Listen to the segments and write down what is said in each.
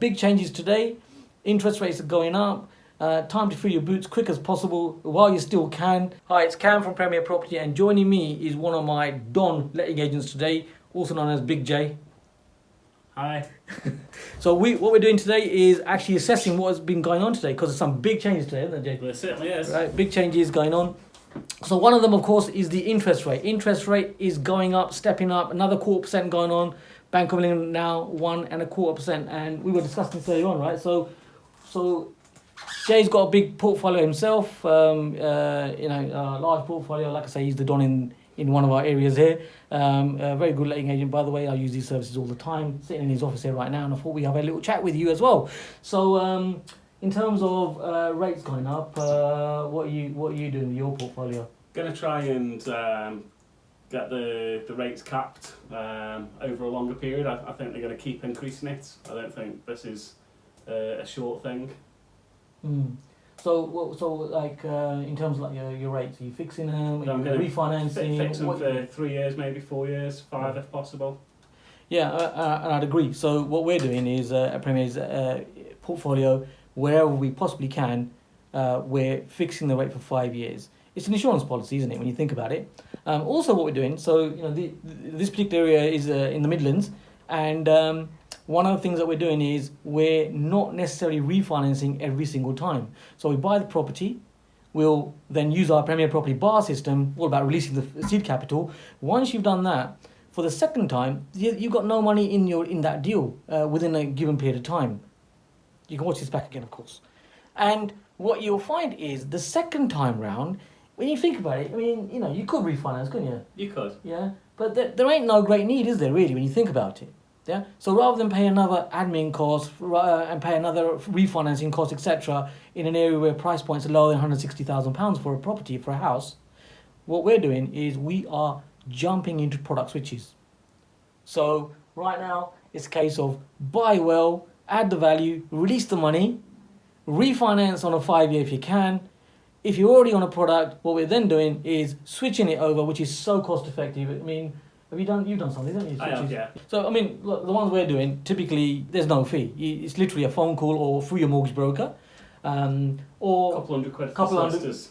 Big changes today. Interest rates are going up. Uh, time to fill your boots quick as possible while you still can. Hi, it's Cam from Premier Property, and joining me is one of my Don letting agents today, also known as Big J. Hi. So we, what we're doing today is actually assessing what has been going on today because there's some big changes today, isn't there, Jay? It certainly is. Right, big changes going on. So one of them, of course, is the interest rate. Interest rate is going up, stepping up. Another quarter percent going on. Bank of England now one and a quarter percent, and we were discussing this earlier on, right? So, so Jay's got a big portfolio himself. Um, uh, you know, a large portfolio. Like I say, he's the don in in one of our areas here. Um, a very good letting agent, by the way. I use these services all the time. Sitting in his office here right now, and I thought we have a little chat with you as well. So, um, in terms of uh, rates going up, uh, what are you what are you doing with your portfolio? Going to try and um, get the, the rates capped um, over a longer period. I, I think they're going to keep increasing it. I don't think this is uh, a short thing. Mm. So, so like uh, in terms of like your, your rates, are you fixing them? Are I'm you refinancing? Fix them for three years, maybe four years, five if possible. Yeah, uh, uh, and I'd agree. So what we're doing is uh, at Premier's uh, portfolio, wherever we possibly can, uh, we're fixing the rate for five years. It's an insurance policy, isn't it? When you think about it. Um, also, what we're doing. So you know, the, this particular area is uh, in the Midlands, and um, one of the things that we're doing is we're not necessarily refinancing every single time. So we buy the property. We'll then use our Premier Property bar system, all about releasing the seed capital. Once you've done that, for the second time, you, you've got no money in your in that deal uh, within a given period of time. You can watch this back again, of course. And what you'll find is the second time round, when you think about it, I mean, you know, you could refinance, couldn't you? You could. Yeah, but there, there ain't no great need, is there, really, when you think about it? Yeah. So rather than pay another admin cost uh, and pay another refinancing cost, etc., in an area where price points are lower than one hundred sixty thousand pounds for a property for a house, what we're doing is we are jumping into product switches. So right now it's a case of buy well, add the value, release the money, refinance on a five year if you can. If you're already on a product, what we're then doing is switching it over, which is so cost effective. I mean, have you done? You've done something, haven't you? I have, yeah. So I mean, look, the ones we're doing typically there's no fee. It's literally a phone call or through your mortgage broker, um, A or couple hundred quid for couple hundred- solicitors.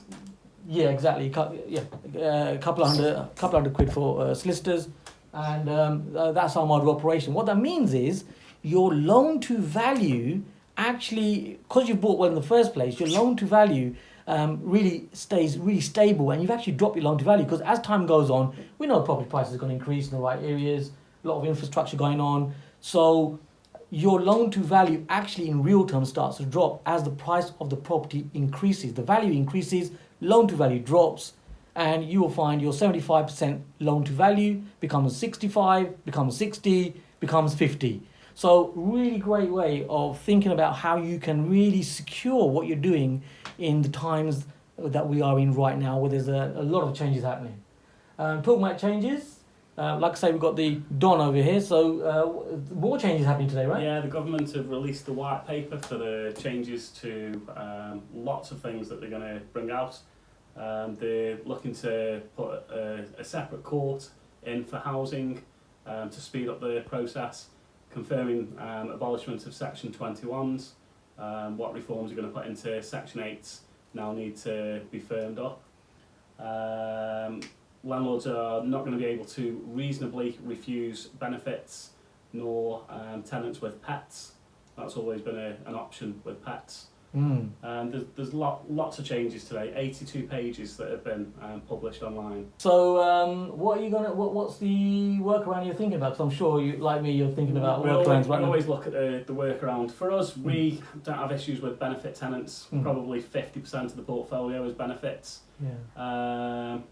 yeah, exactly. Yeah, uh, a couple of hundred, couple hundred quid for uh, solicitors, and um, uh, that's our model of operation. What that means is your loan to value actually, because you bought one in the first place, your loan to value um, really stays really stable, and you've actually dropped your loan to value because as time goes on, we know property prices are going to increase in the right areas, a lot of infrastructure going on, so your loan to value actually in real terms starts to drop as the price of the property increases. The value increases, loan to value drops, and you will find your 75% loan to value becomes 65, becomes 60, becomes 50. So, really great way of thinking about how you can really secure what you're doing in the times that we are in right now, where there's a, a lot of changes happening. Um, talking about changes, uh, like I say, we've got the Don over here, so uh, more changes happening today, right? Yeah, the government have released the white paper for the changes to um, lots of things that they're going to bring out. Um, they're looking to put a, a separate court in for housing um, to speed up the process, confirming um, abolishment of Section 21s. Um, what reforms are going to put into Section 8s now need to be firmed up. Um, landlords are not going to be able to reasonably refuse benefits nor um, tenants with pets. That's always been a, an option with pets. Mm. Um, there's there's lot, lots of changes today, 82 pages that have been um, published online. So, um, what are you gonna? What, what's the workaround you're thinking about? Because I'm sure you, like me, you're thinking about we workarounds right we always look at the, the workaround. For us, we don't have issues with benefit tenants. Mm. Probably 50% of the portfolio is benefits. Yeah, Um,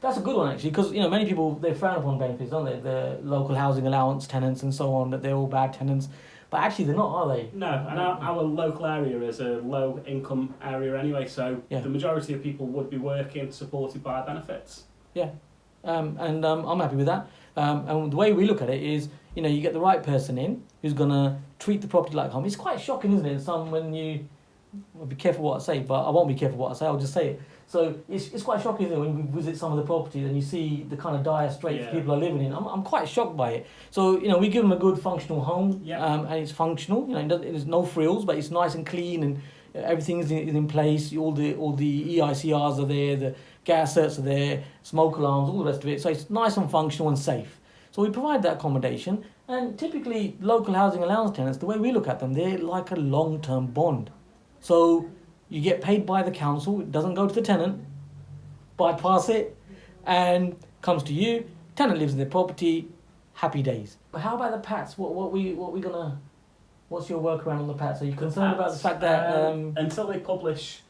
that's a good one actually, because you know many people they frown upon benefits, don't they? The local housing allowance tenants and so on that they're all bad tenants, but actually they're not, are they? no, and our, our local area is a low income area anyway, so Yeah. the majority of people would be working supported by benefits. Um, and um, I'm happy with that. Um, and the way we look at it is, you know, you get the right person in who's gonna treat the property like home. It's quite shocking, isn't it? Some when you I'll be careful what I say, but I won't be careful what I say. I'll just say it. So it's, it's quite shocking it, when we visit some of the properties and you see the kind of dire straits Yeah. people are living in. I'm, I'm quite shocked by it. So you know we give them a good functional home, Yeah. um, and it's functional. You know, there's no frills, but it's nice and clean and uh, everything is in, is in place. All the all the EICRs are there, the gas certs are there, smoke alarms, all the rest of it. So it's nice and functional and safe. So we provide that accommodation, and typically local housing allowance tenants, the way we look at them, they're like a long-term bond. So you get paid by the council, it doesn't go to the tenant, bypass it, and comes to you. Tenant lives in their property, happy days. But how about the pats? What what we what we gonna? What's your workaround on the pats? Are you concerned about the fact that um, until they publish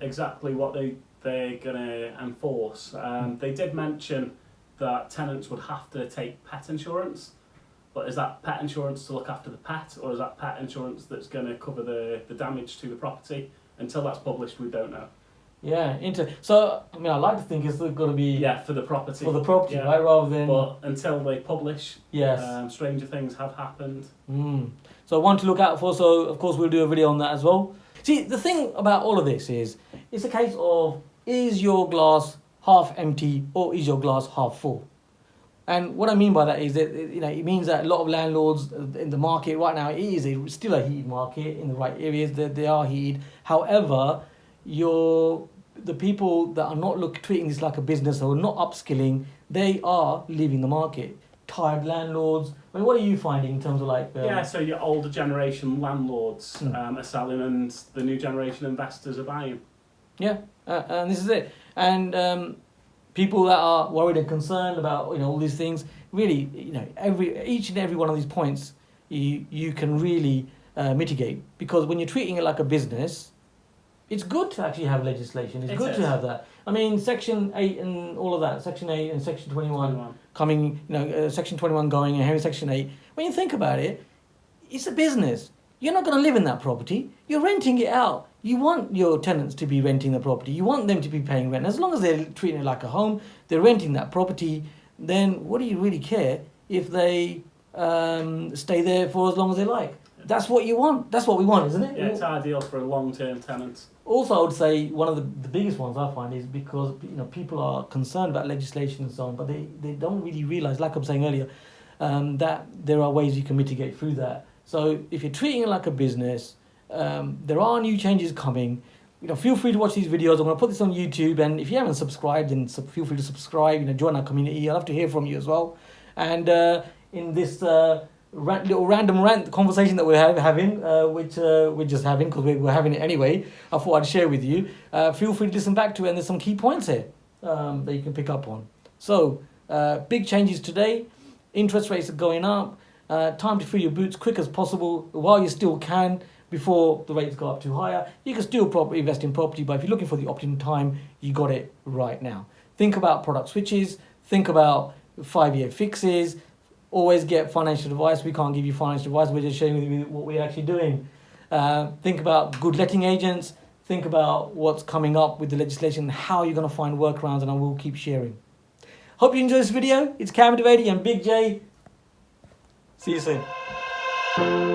exactly what they they're going to enforce, um, they did mention that tenants would have to take pet insurance. But is that pet insurance to look after the pet, or is that pet insurance that's going to cover the, the damage to the property? Until that's published, we don't know. yeah into so I mean I like to think it's going to be Yeah, for the property. for the property Yeah. right rather than But until they publish, yes. um, stranger things have happened. Mm. So one to look out for. So of course we'll do a video on that as well. See the thing about all of this is it's a case of is your glass half empty or is your glass half full? And what I mean by that is that you know it means that a lot of landlords in the market right now it is a, still a heated market in the right areas that they are heated. However, your the people that are not look treating this like a business or not upskilling, they are leaving the market. Tired landlords. I mean, what are you finding in terms of like? Um, Yeah, so your older generation landlords Hmm. um, are selling and the new generation investors are buying. Yeah, uh, and this is it. And um, people that are worried and concerned about you know all these things, really, you know, every each and every one of these points, you you can really uh, mitigate because when you're treating it like a business, it's good to actually have legislation. It's It good is. to have that. I mean, Section eight and all of that, Section eight and Section twenty one Anyone? coming, you know, uh, Section 21 going and having Section 8, when you think about it, it's a business. You're not going to live in that property. You're renting it out. You want your tenants to be renting the property. You want them to be paying rent. As long as they're treating it like a home, they're renting that property, then what do you really care if they um, stay there for as long as they like? That's what you want. That's what we want, isn't it? Yeah, it's ideal for a long-term tenant. Also, I would say one of the, the biggest ones I find is because you know people are concerned about legislation and so on, but they, they don't really realize, like I'm saying earlier, um, that there are ways you can mitigate through that. So if you're treating it like a business, um, there are new changes coming. You know, feel free to watch these videos. I'm going to put this on YouTube, and if you haven't subscribed, then sub- feel free to subscribe. You know, join our community. I'd love to hear from you as well. And uh, in this uh, rant, little random rant conversation that we're have, having, uh, which uh, we're just having because we're, we're having it anyway, I thought I'd share with you. Uh, feel free to listen back to it, and there's some key points here um, that you can pick up on. So, uh, big changes today. Interest rates are going up. Uh, time to fill your boots quick as possible while you still can before the rates go up too higher. You can still invest in property, but if you're looking for the optimum time, you got it right now. Think about product switches. Think about five-year fixes. Always get financial advice. We can't give you financial advice. We're just sharing with you what we're actually doing. Uh, think about good letting agents. Think about what's coming up with the legislation, how you're going to find workarounds, and I will keep sharing. Hope you enjoyed this video. It's Cameron Devady and Big J. See you soon.